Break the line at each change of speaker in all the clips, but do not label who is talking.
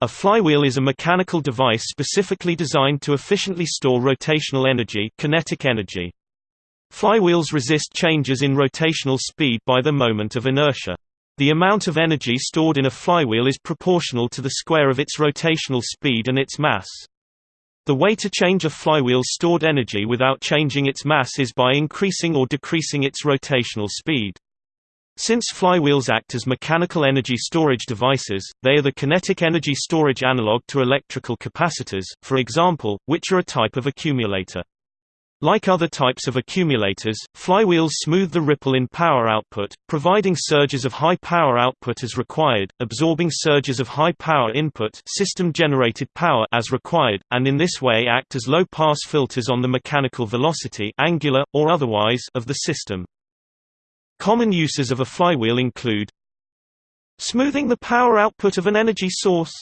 A flywheel is a mechanical device specifically designed to efficiently store rotational energy, kinetic energy. Flywheels resist changes in rotational speed by the moment of inertia. The amount of energy stored in a flywheel is proportional to the square of its rotational speed and its mass. The way to change a flywheel's stored energy without changing its mass is by increasing or decreasing its rotational speed. Since flywheels act as mechanical energy storage devices, they are the kinetic energy storage analog to electrical capacitors, for example, which are a type of accumulator. Like other types of accumulators, flywheels smooth the ripple in power output, providing surges of high power output as required, absorbing surges of high power input system-generated power as required, and in this way act as low-pass filters on the mechanical velocity angular, or otherwise of the system. Common uses of a flywheel include smoothing the power output of an energy source.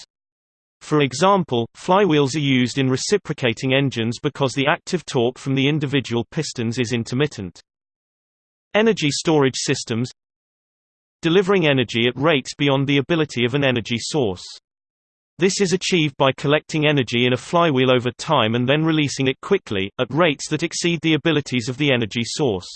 For example, flywheels are used in reciprocating engines because the active torque from the individual pistons is intermittent. Energy storage systems delivering energy at rates beyond the ability of an energy source. This is achieved by collecting energy in a flywheel over time and then releasing it quickly, at rates that exceed the abilities of the energy source.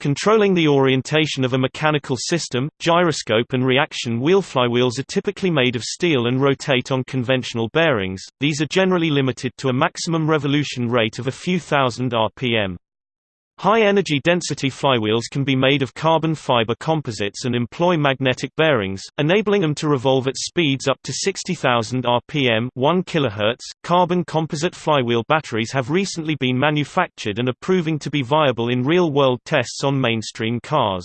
Controlling the orientation of a mechanical system, gyroscope and reaction wheel flywheels are typically made of steel and rotate on conventional bearings, these are generally limited to a maximum revolution rate of a few thousand rpm. High-energy density flywheels can be made of carbon fiber composites and employ magnetic bearings, enabling them to revolve at speeds up to 60,000 rpm 1 kHz. .Carbon composite flywheel batteries have recently been manufactured and are proving to be viable in real-world tests on mainstream cars.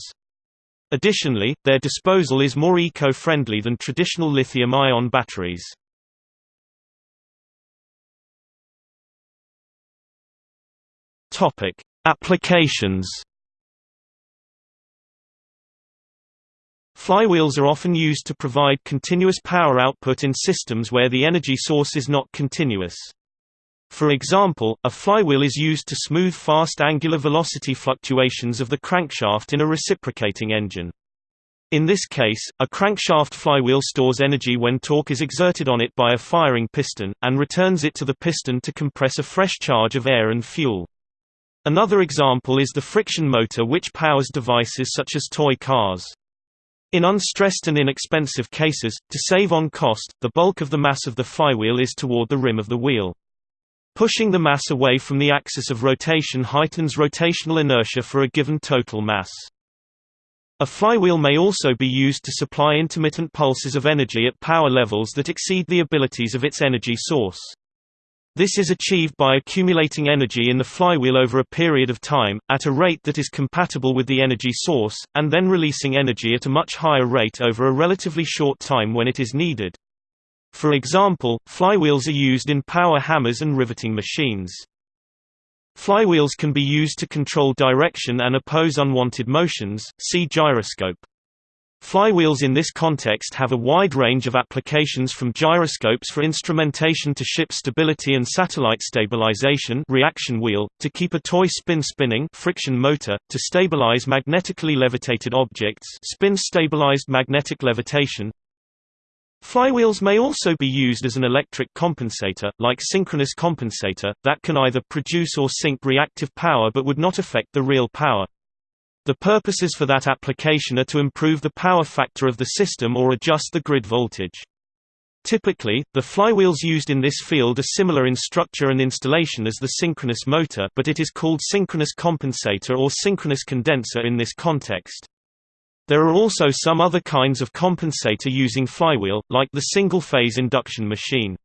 Additionally, their disposal is more eco-friendly than traditional lithium-ion batteries. Topic: Applications Flywheels are often used to provide continuous power output in systems where the energy source is not continuous. For example, a flywheel is used to smooth fast angular velocity fluctuations of the crankshaft in a reciprocating engine. In this case, a crankshaft flywheel stores energy when torque is exerted on it by a firing piston, and returns it to the piston to compress a fresh charge of air and fuel. Another example is the friction motor which powers devices such as toy cars. In unstressed and inexpensive cases, to save on cost, the bulk of the mass of the flywheel is toward the rim of the wheel. Pushing the mass away from the axis of rotation heightens rotational inertia for a given total mass. A flywheel may also be used to supply intermittent pulses of energy at power levels that exceed the abilities of its energy source. This is achieved by accumulating energy in the flywheel over a period of time, at a rate that is compatible with the energy source, and then releasing energy at a much higher rate over a relatively short time when it is needed. For example, flywheels are used in power hammers and riveting machines. Flywheels can be used to control direction and oppose unwanted motions, see gyroscope. Flywheels in this context have a wide range of applications from gyroscopes for instrumentation to ship stability and satellite stabilization reaction wheel, to keep a toy spin spinning friction motor, to stabilize magnetically levitated objects spin-stabilized magnetic levitation. Flywheels may also be used as an electric compensator, like synchronous compensator, that can either produce or sink reactive power but would not affect the real power. The purposes for that application are to improve the power factor of the system or adjust the grid voltage. Typically, the flywheels used in this field are similar in structure and installation as the synchronous motor but it is called synchronous compensator or synchronous condenser in this context. There are also some other kinds of compensator using flywheel, like the single-phase induction machine.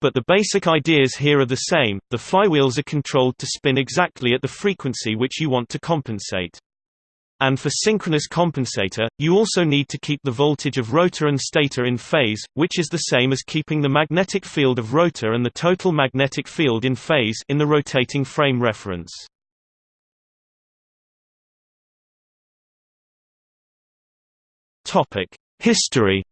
But the basic ideas here are the same, the flywheels are controlled to spin exactly at the frequency which you want to compensate. And for synchronous compensator, you also need to keep the voltage of rotor and stator in phase, which is the same as keeping the magnetic field of rotor and the total magnetic field in phase in the rotating frame reference. History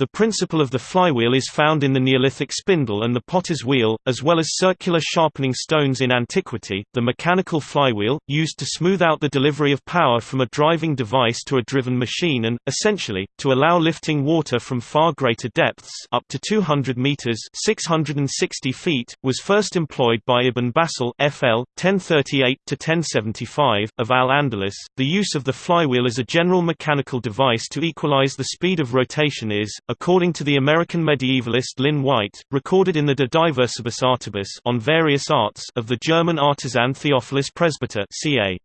The principle of the flywheel is found in the Neolithic spindle and the potter's wheel, as well as circular sharpening stones in antiquity. The mechanical flywheel, used to smooth out the delivery of power from a driving device to a driven machine and, essentially, to allow lifting water from far greater depths up to 200 meters 660 feet, was first employed by Ibn Basal FL, 1038–1075, of Al-Andalus. The use of the flywheel as a general mechanical device to equalize the speed of rotation is, according to the American medievalist Lynn White, recorded in the De Diversibus Artibus on various arts of the German artisan Theophilus Presbyter ca.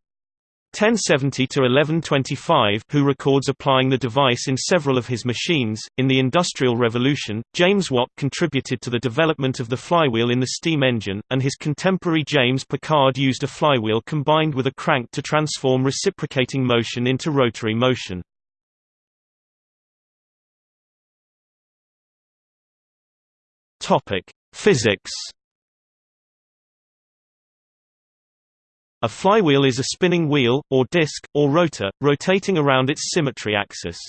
1070–1125 who records applying the device in several of his machines. In the Industrial Revolution, James Watt contributed to the development of the flywheel in the steam engine, and his contemporary James Pickard used a flywheel combined with a crank to transform reciprocating motion into rotary motion. Topic: Physics. A flywheel is a spinning wheel, or disc, or rotor, rotating around its symmetry axis.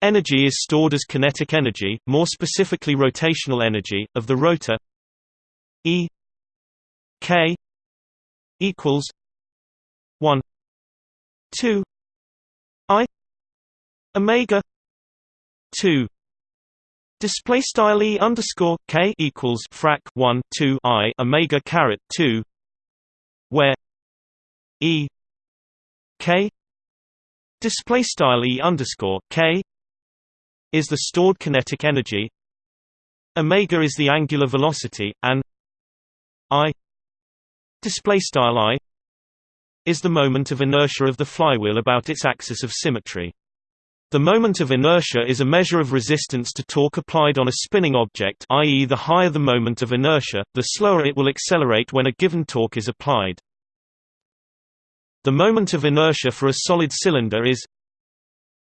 Energy is stored as kinetic energy, more specifically rotational energy, of the rotor E K equals 1 2 I omega 2 Display style e underscore k equals frac 1 2 i omega caret 2, where e k display style e underscore k is the stored kinetic energy, omega is the angular velocity, and i display style i is the moment of inertia of the flywheel about its axis of symmetry. The moment of inertia is a measure of resistance to torque applied on a spinning object i.e. the higher the moment of inertia, the slower it will accelerate when a given torque is applied. The moment of inertia for a solid cylinder is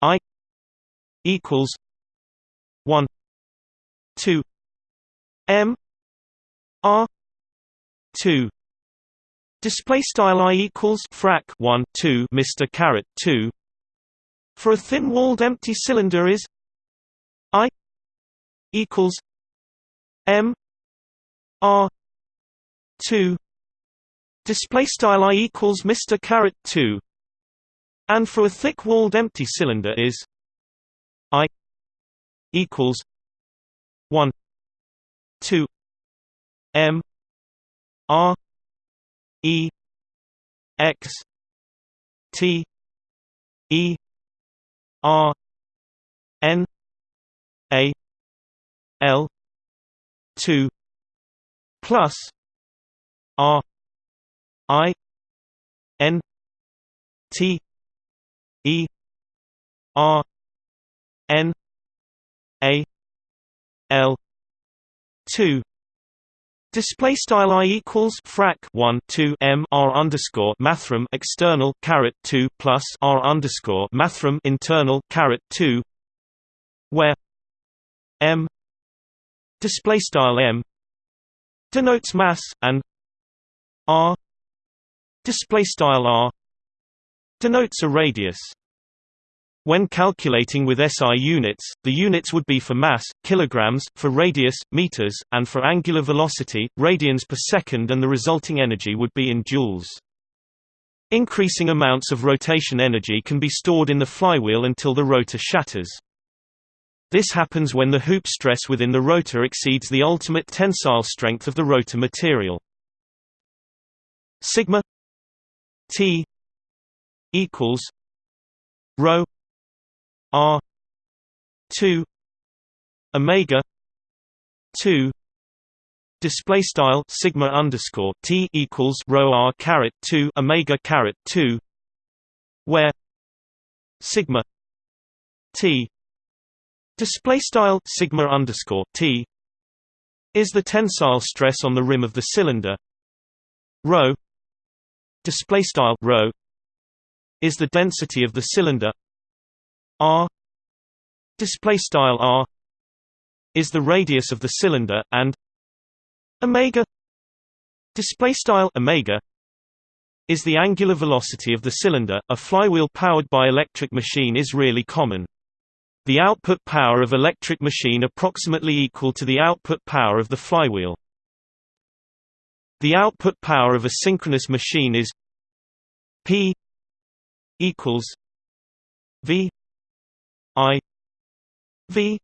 I equals 1 2 m r 2 display style I equals frac 1 2 Mr caret 2 for a thin-walled empty cylinder is I equals M R two. Display style I equals Mr caret two. And for a thick-walled empty cylinder is I equals one two M R E X T E R N A L two plus R I N T E R N A L two Display style i equals frac 1 2 m r underscore mathrm external caret 2 plus r underscore mathrm internal caret 2, where m display style m denotes mass and r display style r denotes a radius. When calculating with SI units, the units would be for mass, kilograms, for radius, meters, and for angular velocity, radians per second and the resulting energy would be in joules. Increasing amounts of rotation energy can be stored in the flywheel until the rotor shatters. This happens when the hoop stress within the rotor exceeds the ultimate tensile strength of the rotor material. Sigma T equals rho R two Omega two display style sigma underscore T equals rho R caret two Omega caret two where sigma T display style sigma underscore T is the tensile stress on the rim of the cylinder. Rho display style rho is the density of the cylinder r display style r is the radius of the cylinder and omega display style omega is the angular velocity of the cylinder a flywheel powered by electric machine is really common The output power of electric machine approximately equal to the output power of the flywheel. The output power of a synchronous machine is P equals V I V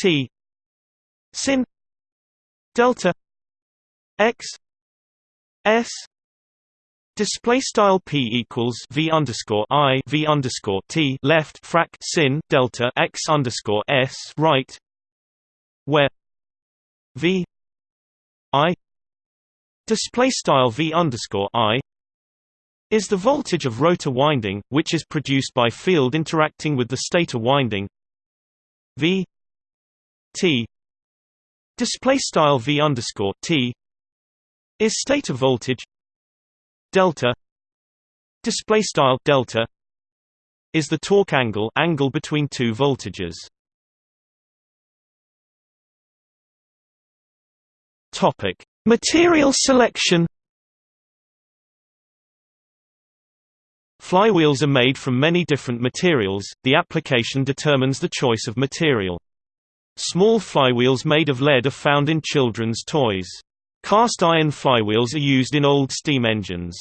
T sin delta x s Display style p equals v underscore i v underscore t left frac sin delta x underscore s right, where v i display style v underscore i is the voltage of rotor winding, which is produced by field interacting with the stator winding. V T display style V underscore T is stator voltage. Delta display style delta is the torque angle angle between two voltages. Topic: Material selection Flywheels are made from many different materials, the application determines the choice of material. Small flywheels made of lead are found in children's toys. Cast iron flywheels are used in old steam engines.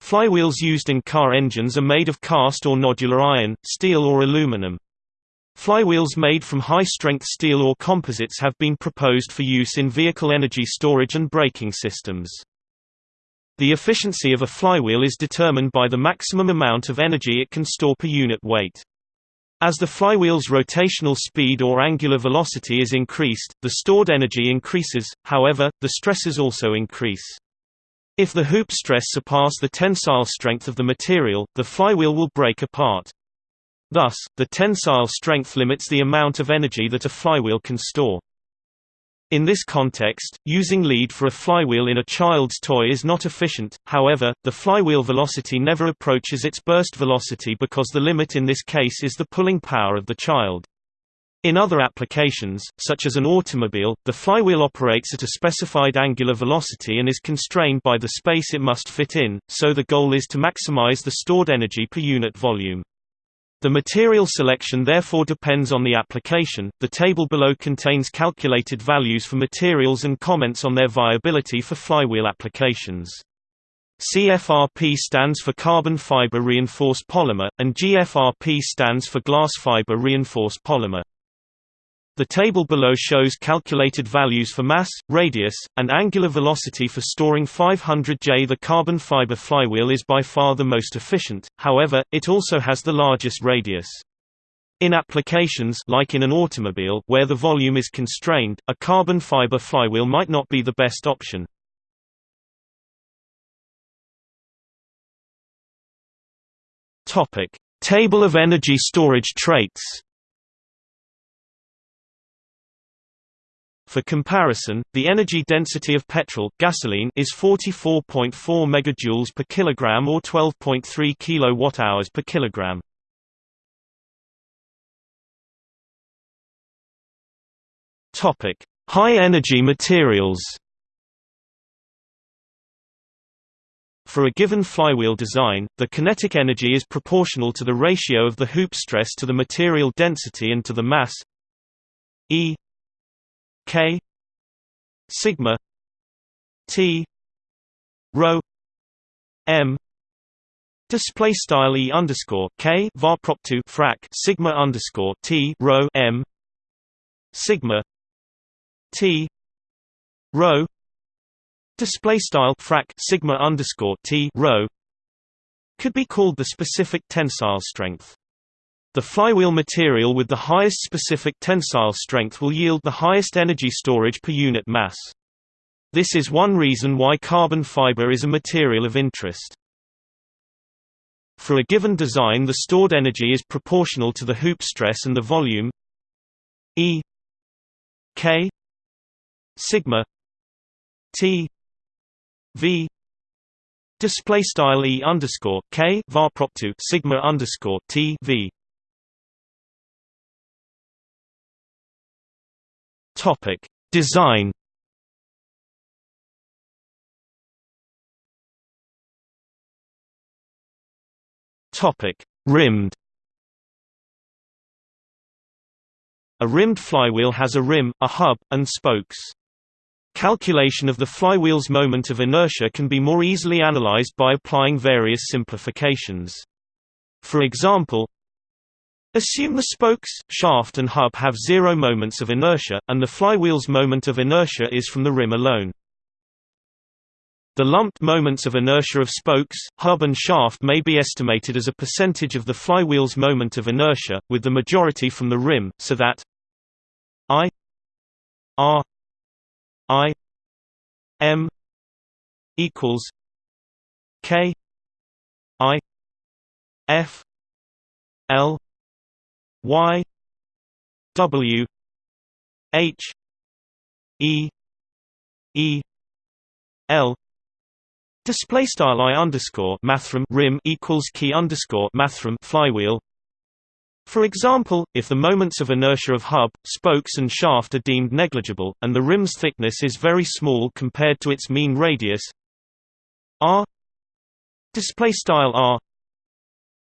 Flywheels used in car engines are made of cast or nodular iron, steel or aluminum. Flywheels made from high-strength steel or composites have been proposed for use in vehicle energy storage and braking systems. The efficiency of a flywheel is determined by the maximum amount of energy it can store per unit weight. As the flywheel's rotational speed or angular velocity is increased, the stored energy increases, however, the stresses also increase. If the hoop stress surpass the tensile strength of the material, the flywheel will break apart. Thus, the tensile strength limits the amount of energy that a flywheel can store. In this context, using lead for a flywheel in a child's toy is not efficient, however, the flywheel velocity never approaches its burst velocity because the limit in this case is the pulling power of the child. In other applications, such as an automobile, the flywheel operates at a specified angular velocity and is constrained by the space it must fit in, so the goal is to maximize the stored energy per unit volume. The material selection therefore depends on the application. The table below contains calculated values for materials and comments on their viability for flywheel applications. CFRP stands for carbon fiber reinforced polymer, and GFRP stands for glass fiber reinforced polymer. The table below shows calculated values for mass, radius, and angular velocity for storing 500 J. The carbon fiber flywheel is by far the most efficient, however, it also has the largest radius. In applications like in an automobile where the volume is constrained, a carbon fiber flywheel might not be the best option. Topic: Table of energy storage traits. For comparison, the energy density of petrol gasoline is 44.4 megajoules per kilogram or 12.3 kilowatt-hours per kilogram. Topic: High energy materials. For a given flywheel design, the kinetic energy is proportional to the ratio of the hoop stress to the material density and to the mass E K sigma T rho M display style E underscore K var prop 2 frac sigma underscore T rho M sigma T rho display style frac sigma underscore T rho could be called the specific tensile strength the flywheel material with the highest specific tensile strength will yield the highest energy storage per unit mass. This is one reason why carbon fiber is a material of interest. For a given design the stored energy is proportional to the hoop stress and the volume E K sigma T V display style E underscore K var prop 2 sigma underscore T V Topic: Design. Topic: Rimmed. A rimmed flywheel has a rim, a hub, and spokes. Calculation of the flywheel's moment of inertia can be more easily analyzed by applying various simplifications. For example, Assume the spokes, shaft and hub have zero moments of inertia, and the flywheel's moment of inertia is from the rim alone. The lumped moments of inertia of spokes, hub and shaft may be estimated as a percentage of the flywheel's moment of inertia, with the majority from the rim, so that I R I M equals K I F L Y W H E E L Display style I underscore mathrm rim equals key underscore mathrm flywheel. For example, if the moments of inertia of hub, spokes and shaft are deemed negligible, and the rim's thickness is very small compared to its mean radius r display style r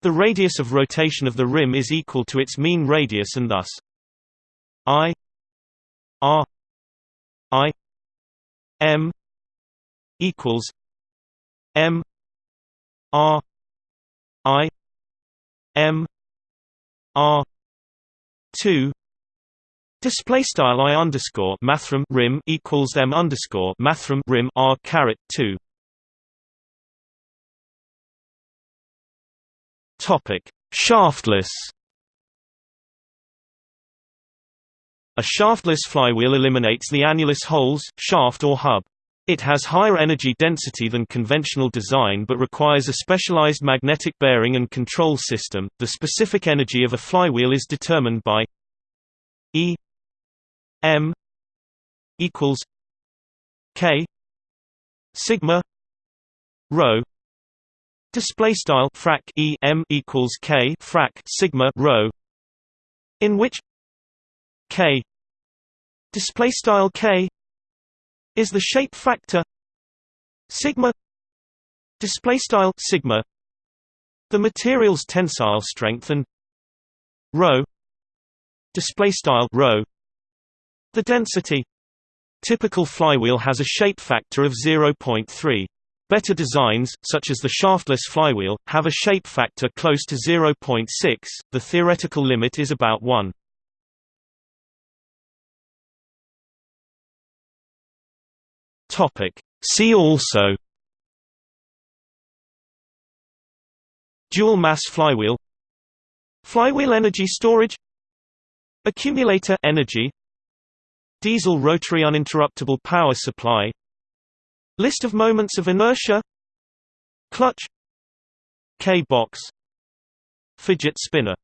the radius of rotation of the rim is equal to its mean radius and thus I R I M equals M R I M R two. Display style I underscore mathrm rim equals M underscore mathrm rim R caret two Topic: Shaftless. A shaftless flywheel eliminates the annulus holes, shaft or hub. It has higher energy density than conventional design but requires a specialized magnetic bearing and control system. The specific energy of a flywheel is determined by E m equals K sigma rho display style frac e m equals k frac sigma rho in which k display style k is the shape factor sigma display style sigma the material's tensile strength and rho display style rho the density. Typical flywheel has a shape factor of 0.3 Better designs, such as the shaftless flywheel, have a shape factor close to 0.6, the theoretical limit is about 1. See also Dual mass flywheel Flywheel energy storage Accumulator energy Diesel rotary uninterruptible power supply List of moments of inertia. Clutch. K-box. Fidget spinner